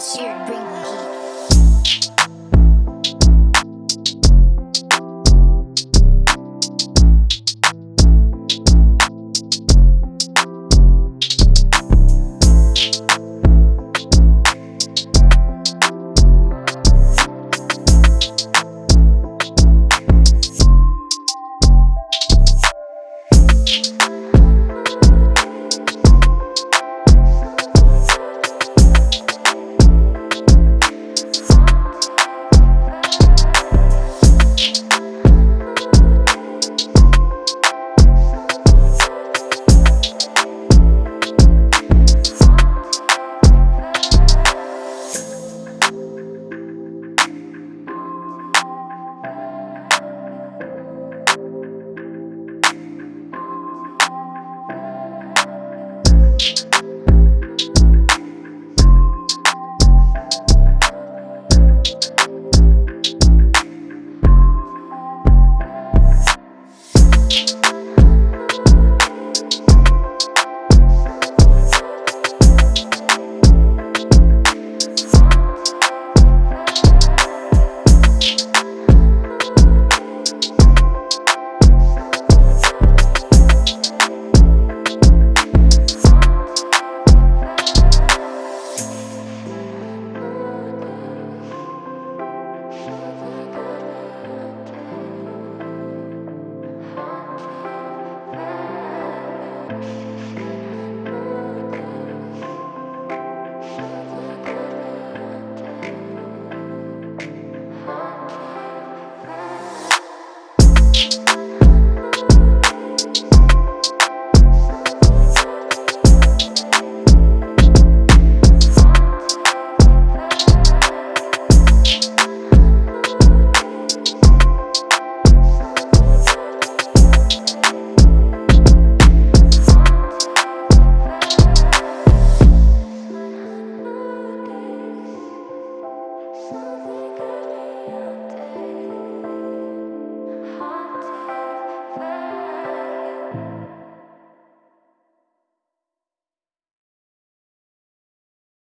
I should bring me